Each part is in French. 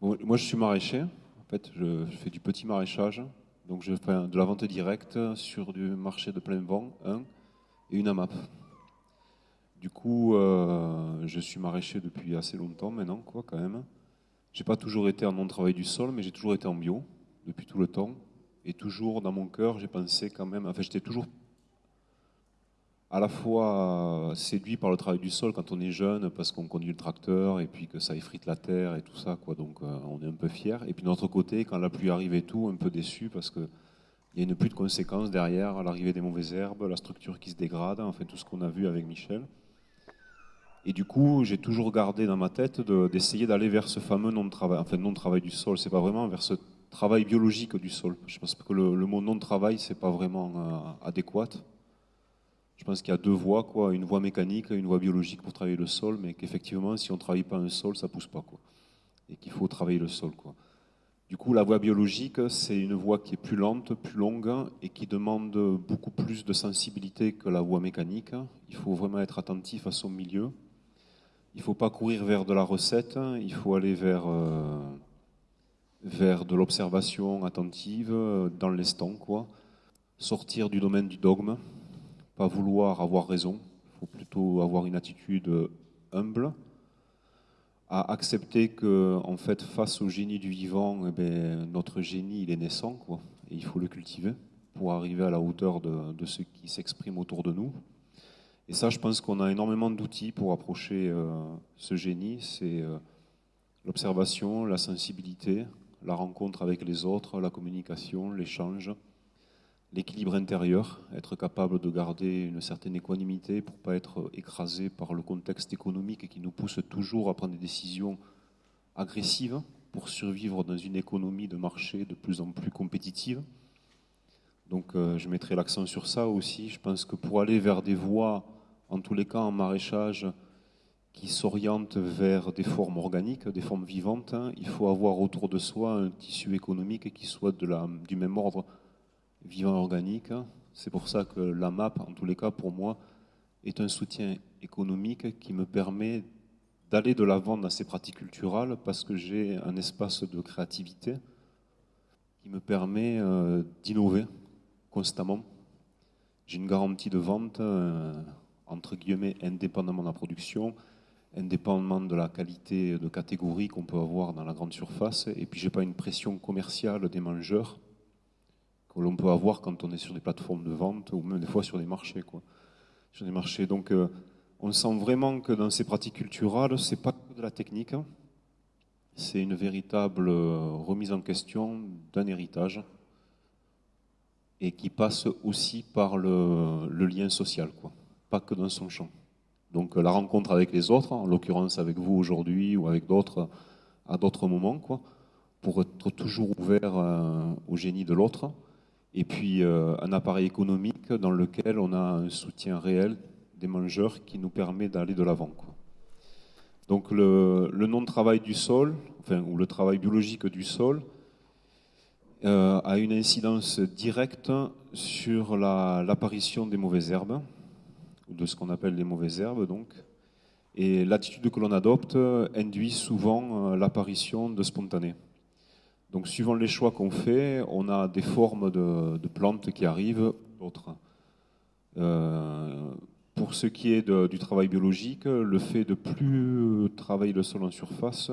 moi, je suis maraîcher. En fait, je, fais du petit maraîchage. Donc, je fais de la vente directe sur du marché de plein vent, un, et une AMAP. Du coup, euh, je suis maraîcher depuis assez longtemps maintenant, quoi, quand même. J'ai pas toujours été en non-travail du sol, mais j'ai toujours été en bio depuis tout le temps. Et toujours dans mon cœur, j'ai pensé quand même. Enfin, j'étais toujours à la fois séduit par le travail du sol quand on est jeune, parce qu'on conduit le tracteur et puis que ça effrite la terre et tout ça, quoi. Donc, euh, on est un peu fier. Et puis d'un autre côté, quand la pluie arrive et tout, un peu déçu parce que il y a une pluie de conséquences derrière, l'arrivée des mauvaises herbes, la structure qui se dégrade, enfin tout ce qu'on a vu avec Michel. Et du coup, j'ai toujours gardé dans ma tête d'essayer d'aller vers ce fameux non-travail, enfin non-travail du sol, c'est pas vraiment vers ce travail biologique du sol. Je pense que le, mot non-travail, c'est pas vraiment euh, adéquat. Je pense qu'il y a deux voies, quoi, une voie mécanique et une voie biologique pour travailler le sol, mais qu'effectivement, si on ne travaille pas un sol, ça pousse pas, quoi. Et qu'il faut travailler le sol, quoi. Du coup, la voie biologique, c'est une voie qui est plus lente, plus longue et qui demande beaucoup plus de sensibilité que la voie mécanique. Il faut vraiment être attentif à son milieu, il ne faut pas courir vers de la recette, il faut aller vers, euh, de l'observation attentive euh, dans l'instant, quoi. Sortir du domaine du dogme, pas vouloir avoir raison, il faut plutôt avoir une attitude humble, accepter que, en fait, face au génie du vivant, eh bien, notre génie, il est naissant, et il faut le cultiver pour arriver à la hauteur de ce qui s'exprime autour de nous. Et ça, je pense qu'on a énormément d'outils pour approcher euh, ce génie. C'est euh, l'observation, la sensibilité, la rencontre avec les autres, la communication, l'échange, l'équilibre intérieur, être capable de garder une certaine équanimité pour ne pas être écrasé par le contexte économique qui nous pousse toujours à prendre des décisions agressives pour survivre dans une économie de marché de plus en plus compétitive. Donc euh, je mettrai l'accent sur ça aussi. Je pense que pour aller vers des voies en tous les cas en maraîchage, qui s'oriente vers des formes organiques, des formes vivantes, il faut avoir autour de soi un tissu économique qui soit du même ordre vivant organique. C'est pour ça que la MAP, en tous les cas pour moi, est un soutien économique qui me permet d'aller de l'avant dans ces pratiques culturelles parce que j'ai un espace de créativité qui me permet euh, d'innover constamment. J'ai une garantie de vente. Euh, entre guillemets, indépendamment de la production, indépendamment de la qualité de catégorie qu'on peut avoir dans la grande surface. Et puis, j'ai pas une pression commerciale des mangeurs que l'on peut avoir quand on est sur des plateformes de vente ou même des fois sur des marchés. Quoi. Sur des marchés. Donc, euh, on sent vraiment que dans ces pratiques culturelles, c'est pas que de la technique, c'est une véritable euh, remise en question d'un héritage et qui passe aussi par le, le lien social. Quoi pas que dans son champ. Donc euh, la rencontre avec les autres, en l'occurrence avec vous aujourd'hui ou avec d'autres à d'autres moments, quoi, pour être toujours ouvert euh, au génie de l'autre. Et puis euh, un appareil économique dans lequel on a un soutien réel des mangeurs qui nous permet d'aller de l'avant. Donc le, non-travail du sol, ou le travail biologique du sol, a une incidence directe sur l'apparition des mauvaises herbes de ce qu'on appelle les mauvaises herbes. Donc. Et l'attitude que l'on adopte induit souvent euh, l'apparition de spontanés. Donc suivant les choix qu'on fait, on a des formes de, plantes qui arrivent, d'autres. Euh, pour ce qui est du travail biologique, le fait de plus travailler le sol en surface,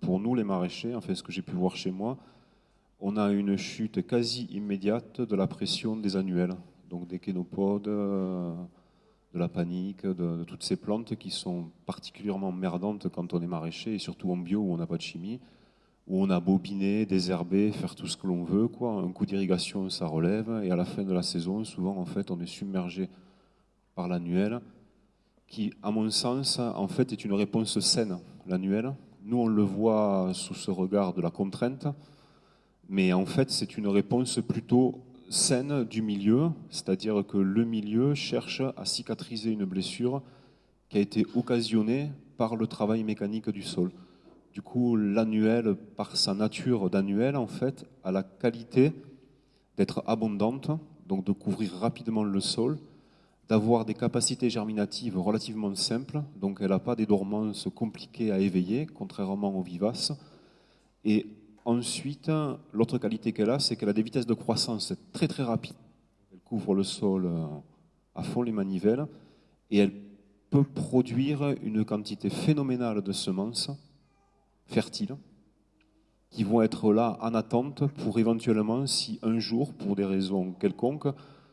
pour nous les maraîchers, enfin ce que j'ai pu voir chez moi, on a une chute quasi immédiate de la pression des annuels, donc des kénopodes, euh, de la panique, de, toutes ces plantes qui sont particulièrement merdantes quand on est maraîcher, et surtout en bio où on n'a pas de chimie, où on a bobiné, désherbé, faire tout ce que l'on veut. Quoi. Un coup d'irrigation, ça relève, et à la fin de la saison, souvent, en fait, on est submergé par l'annuel, qui, à mon sens, en fait, est une réponse saine, l'annuel. Nous, on le voit sous ce regard de la contrainte, mais en fait, c'est une réponse plutôt saine du milieu, c'est-à-dire que le milieu cherche à cicatriser une blessure qui a été occasionnée par le travail mécanique du sol. Du coup, l'annuel, par sa nature d'annuel, en fait, a la qualité d'être abondante, donc de couvrir rapidement le sol, d'avoir des capacités germinatives relativement simples, donc elle n'a pas des dormances compliquées à éveiller, contrairement aux vivaces. Et ensuite, l'autre qualité qu'elle a, c'est qu'elle a des vitesses de croissance très très rapides. Elle couvre le sol euh, à fond les manivelles et elle peut produire une quantité phénoménale de semences fertiles qui vont être là en attente pour éventuellement, si un jour, pour des raisons quelconques,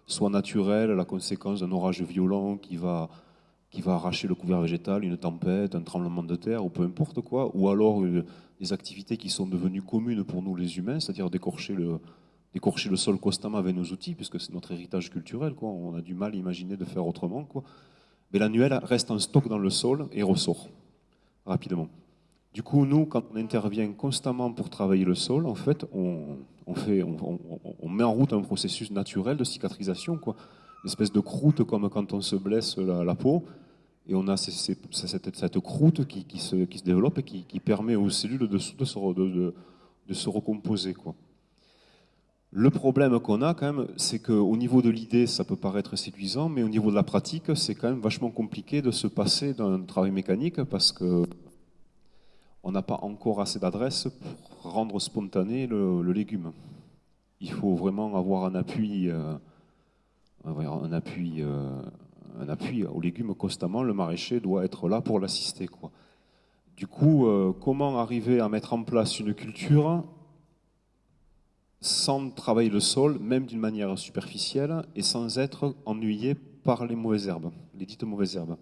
soit naturelles, la conséquence d'un orage violent qui va, qui va arracher le couvert végétal, une tempête, un tremblement de terre, ou peu importe quoi, ou alors des activités qui sont devenues communes pour nous les humains, c'est-à-dire décorcher le, le sol constamment avec nos outils, puisque c'est notre héritage culturel, quoi. on a du mal à imaginer de faire autrement. Quoi. Mais l'annuel reste en stock dans le sol et ressort rapidement. Du coup, nous, quand on intervient constamment pour travailler le sol, en fait, on, fait, on, met en route un processus naturel de cicatrisation, quoi. Une espèce de croûte comme quand on se blesse la, peau, et on a cette, croûte qui, se, développe et qui, permet aux cellules de, se, de se recomposer. Le problème qu'on a quand même, c'est qu'au niveau de l'idée, ça peut paraître séduisant, mais au niveau de la pratique, c'est quand même vachement compliqué de se passer d'un travail mécanique parce que on n'a pas encore assez d'adresse pour rendre spontané le, légume. Il faut vraiment avoir un appui, euh, un appui, euh, un appui au légume constamment. Le maraîcher doit être là pour l'assister. Du coup, euh, comment arriver à mettre en place une culture sans travailler le sol, même d'une manière superficielle, et sans être ennuyé par les mauvaises herbes, les dites mauvaises herbes?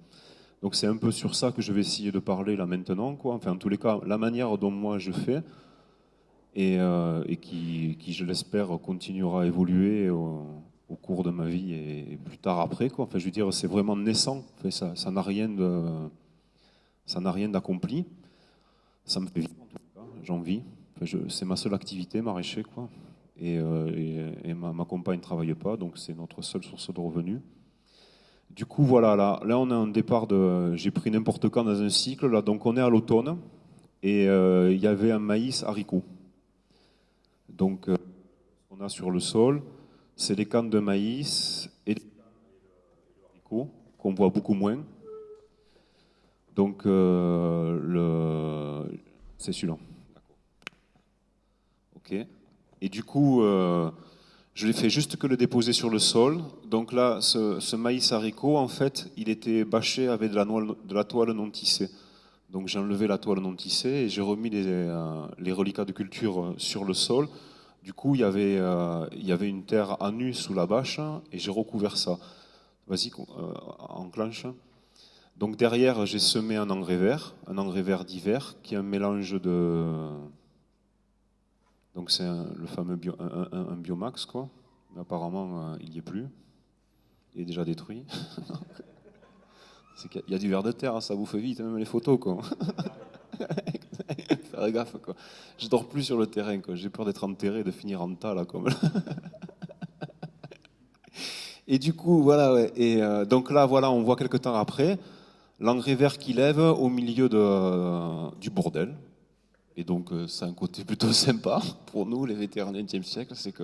Donc c'est un peu sur ça que je vais essayer de parler là maintenant. Enfin, en tous les cas, la manière dont moi je fais, et, euh, qui, je l'espère, continuera à évoluer cours de ma vie et, plus tard après. Quoi. Enfin, je veux dire, c'est vraiment naissant. Enfin, ça n'a rien de, ça n'a rien d'accompli. Ça me fait vivre en tout cas. J'en vis. Enfin, c'est ma seule activité, maraîcher, quoi. Euh, et, ma, compagne ne travaille pas, donc c'est notre seule source de revenus. Du coup, voilà, là, là on a un départ de. J'ai pris n'importe quand dans un cycle, là, donc on est à l'automne, et euh, il y avait un maïs haricot. Donc, euh, on a sur le sol, c'est les cannes de maïs et haricots, qu'on voit beaucoup moins. Donc, le... c'est celui-là. Ok. Et du coup, euh, je l'ai fait juste que le déposer sur le sol. Donc là, ce, maïs haricot, en fait, il était bâché avec de la, toile non tissée. Donc j'ai enlevé la toile non tissée et j'ai remis les, euh, reliquats de culture euh, sur le sol. Du coup, il y avait, il y avait une terre à nu sous la bâche et j'ai recouvert ça. Vas-y, enclenche. Donc derrière, j'ai semé un engrais vert, un engrais vert d'hiver, qui est un mélange de, donc c'est le fameux un, biomax, quoi. Mais apparemment, euh, il n'y est plus. Il est déjà détruit. il y a du verre de terre, hein, ça fait vite, même les photos, quoi. Faire gaffe, quoi. Je dors plus sur le terrain. J'ai peur d'être enterré, de finir en tas, là, comme. et du coup, voilà, Et euh, donc là, voilà, on voit quelques temps après l'engrais vert qui lève au milieu de, euh, du bordel. Et donc, euh, c'est un côté plutôt sympa pour nous, les vétérans du XXe siècle, c'est que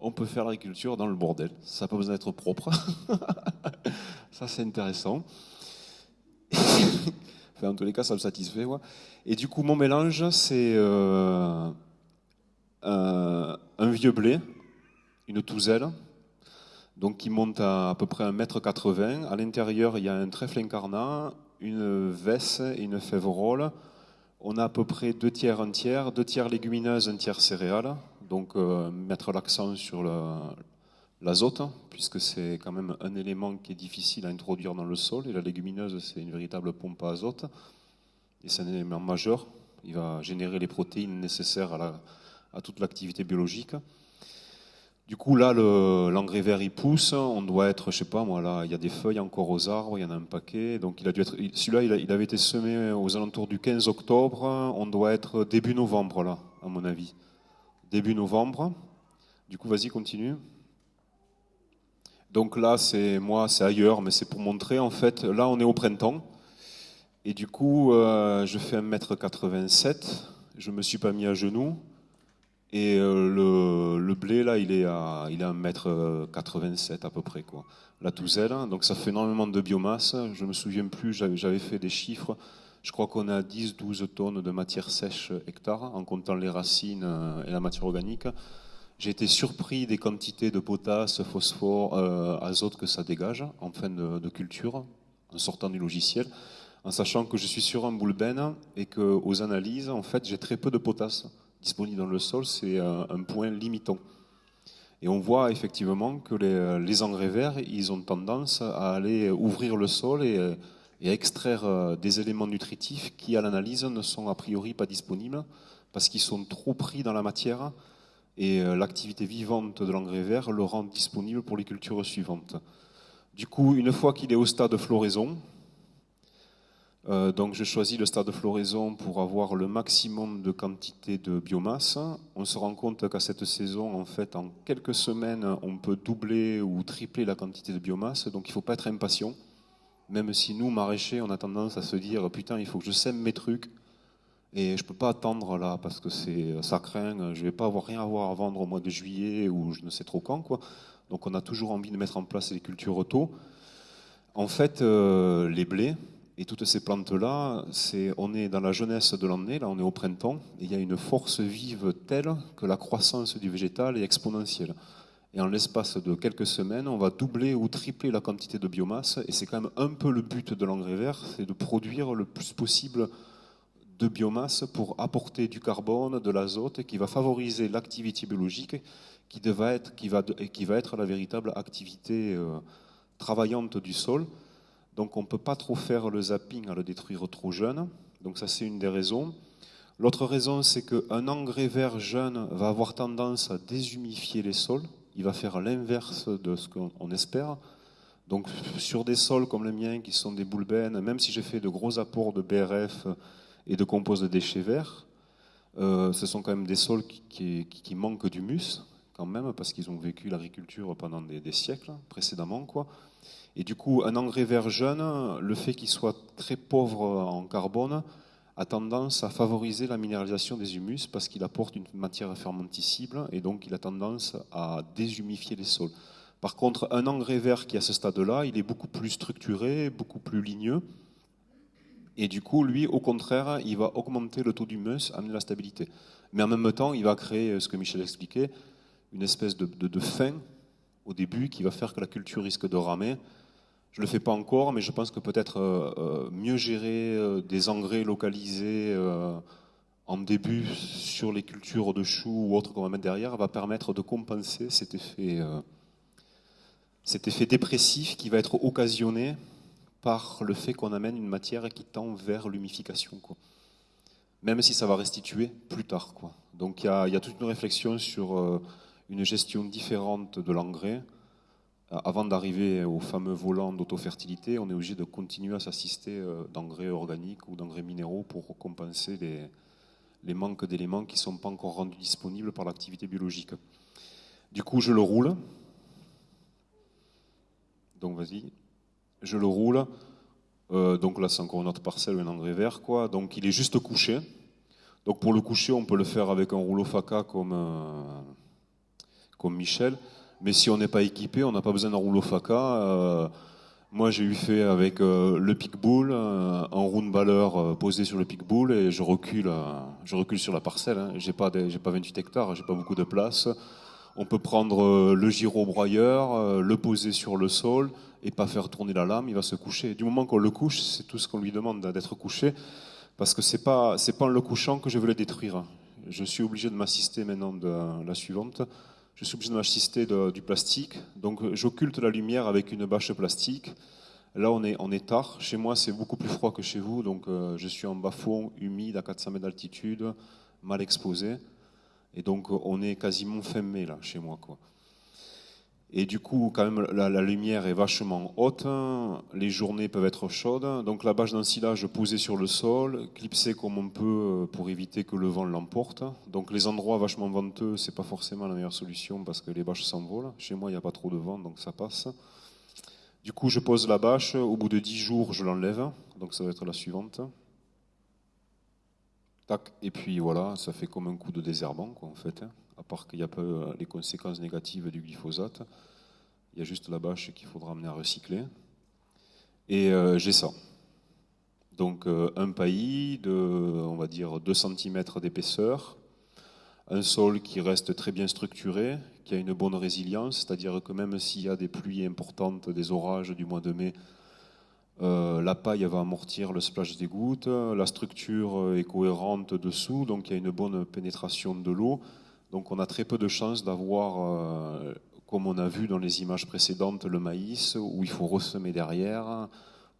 on peut faire l'agriculture dans le bordel. Ça n'a pas besoin d'être propre. ça, c'est intéressant. Enfin, en tous les cas, ça me satisfait. Et du coup, mon mélange, c'est euh, un, vieux blé, une touzelle, donc qui monte à à peu près 1m80. À l'intérieur, il y a un trèfle incarnat, une vesse et une févrole on a à peu près deux tiers, un tiers, deux tiers légumineuses, un tiers céréales. Donc euh, mettre l'accent sur l'azote, puisque c'est quand même un élément qui est difficile à introduire dans le sol. Et la légumineuse, c'est une véritable pompe à azote. Et c'est un élément majeur. Il va générer les protéines nécessaires à toute l'activité biologique. Du coup, là, l'engrais vert, il pousse. On doit être, je sais pas, moi, là, il y a des feuilles encore aux arbres, il y en a un paquet. Donc, il celui-là, il, avait été semé aux alentours du 15 octobre. On doit être début novembre, là, à mon avis. Début novembre. Du coup, vas-y, continue. Donc là, c'est moi, c'est ailleurs, mais c'est pour montrer, en fait, là, on est au printemps. Et du coup, euh, je fais 1m87, je me suis pas mis à genoux. Et euh, le, blé, là, il est à, il à 1m87 à peu près, quoi. La touzelle, donc ça fait énormément de biomasse. Je me souviens plus, j'avais fait des chiffres. Je crois qu'on a 10-12 tonnes de matière sèche hectare, en comptant les racines euh, et la matière organique. J'ai été surpris des quantités de potasse, phosphore, euh, azote que ça dégage en fin de, culture, en sortant du logiciel, en sachant que je suis sur un boulben et qu'aux analyses, en fait, j'ai très peu de potasse disponible dans le sol. C'est un, point limitant. Et on voit effectivement que les, les, engrais verts, ils ont tendance à aller ouvrir le sol et et à extraire euh, des éléments nutritifs qui, à l'analyse, ne sont a priori pas disponibles parce qu'ils sont trop pris dans la matière et euh, l'activité vivante de l'engrais vert le rend disponible pour les cultures suivantes. Du coup, une fois qu'il est au stade de floraison, euh, donc je choisis le stade de floraison pour avoir le maximum de quantité de biomasse. On se rend compte qu'à cette saison, en fait, en quelques semaines, on peut doubler ou tripler la quantité de biomasse, donc il ne faut pas être impatient. Même si nous, maraîchers, on a tendance à se dire putain, il faut que je sème mes trucs et je peux pas attendre là parce que c'est ça craint, je vais pas avoir rien à voir à vendre au mois de juillet ou je ne sais trop quand quoi. Donc on a toujours envie de mettre en place les cultures auto. En fait, euh, les blés et toutes ces plantes là, c'est on est dans la jeunesse de l'année, là on est au printemps, et il y a une force vive telle que la croissance du végétal est exponentielle. Et en l'espace de quelques semaines, on va doubler ou tripler la quantité de biomasse. Et c'est quand même un peu le but de l'engrais vert, c'est de produire le plus possible de biomasse pour apporter du carbone, de l'azote, qui va favoriser l'activité biologique, qui, va être, qui, va, qui va être la véritable activité euh, travaillante du sol. Donc on ne peut pas trop faire le zapping à le détruire trop jeune. Donc ça c'est une des raisons. L'autre raison, c'est qu'un engrais vert jeune va avoir tendance à déshumifier les sols il va faire l'inverse de ce qu'on espère. Donc sur des sols comme le mien, qui sont des boulbènes, même si j'ai fait de gros apports de BRF et de compost de déchets verts, euh, ce sont quand même des sols qui, manquent d'humus, quand même, parce qu'ils ont vécu l'agriculture pendant des, siècles précédemment. Quoi. Et du coup, un engrais vert jeune, le fait qu'il soit très pauvre en carbone, a tendance à favoriser la minéralisation des humus parce qu'il apporte une matière fermenticible et donc il a tendance à déshumifier les sols. Par contre, un engrais vert qui à ce stade-là, il est beaucoup plus structuré, beaucoup plus ligneux. Et du coup, lui, au contraire, il va augmenter le taux d'humus, amener la stabilité. Mais en même temps, il va créer, ce que Michel expliquait, une espèce de, de, de fin au début qui va faire que la culture risque de ramer je ne le fais pas encore, mais je pense que peut-être euh, euh, mieux gérer euh, des engrais localisés en début sur les cultures de choux ou autres qu'on va mettre derrière va permettre de compenser cet effet, cet effet dépressif qui va être occasionné par le fait qu'on amène une matière qui tend vers l'humification. Même si ça va restituer plus tard. Quoi. Donc il y, a toute une réflexion sur une gestion différente de l'engrais avant d'arriver au fameux volant d'autofertilité, on est obligé de continuer à s'assister euh, d'engrais organiques ou d'engrais minéraux pour compenser les manques d'éléments qui ne sont pas encore rendus disponibles par l'activité biologique. Du coup, je le roule. Donc, vas-y. Je le roule. Euh, donc là, c'est encore une autre parcelle, un engrais vert. Quoi. Donc, il est juste couché. Donc, pour le coucher, on peut le faire avec un rouleau FACA comme, euh, comme Michel. Mais si on n'est pas équipé, on n'a pas besoin d'un rouleau faca. Euh, moi, j'ai eu fait avec le pickbull, un round baller posé sur le pickbull et je recule, je recule sur la parcelle. Hein. J'ai pas, pas 28 hectares, j'ai pas beaucoup de place. On peut prendre le gyrobroyeur, le poser sur le sol et pas faire tourner la lame, il va se coucher. Du moment qu'on le couche, c'est tout ce qu'on lui demande d'être couché, parce que c'est pas, c'est pas en le couchant que je veux le détruire. Je suis obligé de m'assister maintenant de la suivante je suis obligé de m'assister du plastique. Donc j'occulte la lumière avec une bâche plastique. Là, on est, on est tard. Chez moi, c'est beaucoup plus froid que chez vous. Donc euh, je suis en bas-fond, humide, à 400 mètres d'altitude, mal exposé. Et donc on est quasiment fin mai, là, chez moi. Quoi. Et du coup, quand même, la, lumière est vachement haute, les journées peuvent être chaudes. Donc la bâche d'ensilage posée sur le sol, clipsée comme on peut euh, pour éviter que le vent l'emporte. Donc les endroits vachement venteux, c'est pas forcément la meilleure solution parce que les bâches s'envolent. Chez moi, il n'y a pas trop de vent, donc ça passe. Du coup, je pose la bâche. Au bout de 10 jours, je l'enlève. Donc, ça va être la suivante. Tac. Et puis voilà, ça fait comme un coup de désherbant, en fait. Hein. À part qu'il n'y a pas euh, les conséquences négatives du glyphosate. Il y a juste la bâche qu'il faudra amener à recycler. Et euh, j'ai ça. Donc euh, un paillis de, on va dire, 2 cm d'épaisseur, un sol qui reste très bien structuré, qui a une bonne résilience, c'est-à-dire que même s'il y a des pluies importantes, des orages du mois de mai, euh, la paille va amortir le splash des gouttes, la structure est cohérente dessous, donc il y a une bonne pénétration de l'eau. Donc on a très peu de chances d'avoir, comme on a vu dans les images précédentes, le maïs, où il faut ressemer derrière,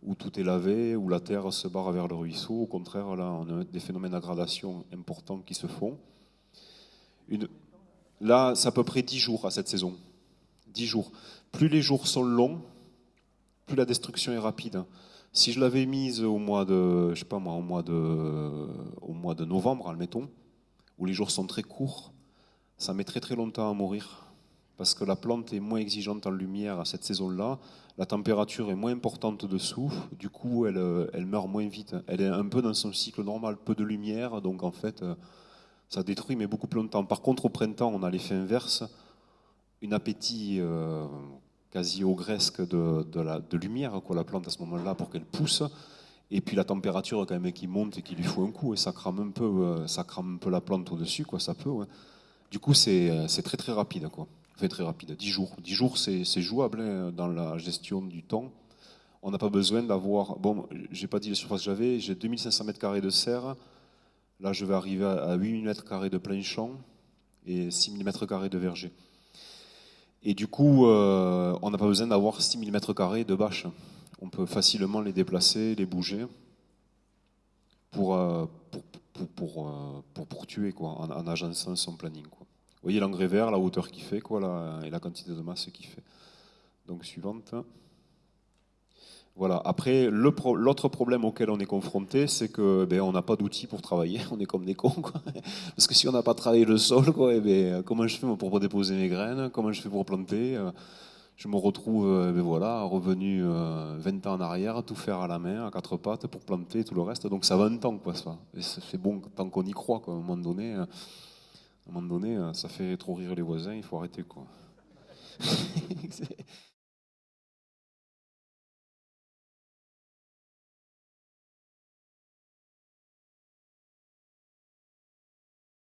où tout est lavé, où la terre se barre vers le ruisseau. Au contraire, là, on a des phénomènes d'aggradation importants qui se font. Là, c'est à peu près 10 jours à cette saison. 10 jours. Plus les jours sont longs, plus la destruction est rapide. Si je l'avais mise au mois de, je sais pas au mois de, au mois de novembre, admettons, où les jours sont très courts, ça met très très longtemps à mourir parce que la plante est moins exigeante en lumière à cette saison-là, la température est moins importante dessous, du coup elle, meurt moins vite. Elle est un peu dans son cycle normal, peu de lumière, donc en fait ça détruit mais beaucoup plus longtemps. Par contre au printemps on a l'effet inverse, une appétit euh, quasi ogresque de, de, lumière, la plante à ce moment-là pour qu'elle pousse. Et puis la température quand même qui monte et qui lui faut un coup, et ça crame un peu, ça crame un peu la plante au-dessus, quoi, ça peut. Du coup, c'est très très rapide. Quoi très rapide, 10 jours. 10 jours, c'est jouable hein, dans la gestion du temps. On n'a pas besoin d'avoir. Bon, j'ai pas dit les surfaces que j'avais, j'ai 2500 mètres carrés de serre. Là, je vais arriver à 8000 mètres carrés de plein champ et 6000 mètres carrés de verger. Et du coup, euh, on n'a pas besoin d'avoir 6000 mètres carrés de bâches. On peut facilement les déplacer, les bouger pour, euh, pour, pour, pour, pour, tuer quoi, en, en agençant son planning. Quoi. Vous voyez l'engrais vert, la hauteur qu'il fait, quoi, et la quantité de masse qu'il fait. Donc suivante. Voilà. Après, l'autre problème auquel on est confronté, c'est que ben, on n'a pas d'outils pour travailler. On est comme des cons, quoi. Parce que si on n'a pas travaillé le sol, quoi, et eh ben, comment je fais pour déposer mes graines? Comment je fais pour planter? Je me retrouve, eh ben, voilà, revenu 20 euh, ans en arrière, tout faire à la main, à quatre pattes, pour planter tout le reste. Donc ça va un temps, quoi, ça. c'est bon tant qu'on y croit, quoi, à un moment donné. À un moment donné, ça fait trop rire les voisins, il faut arrêter quoi.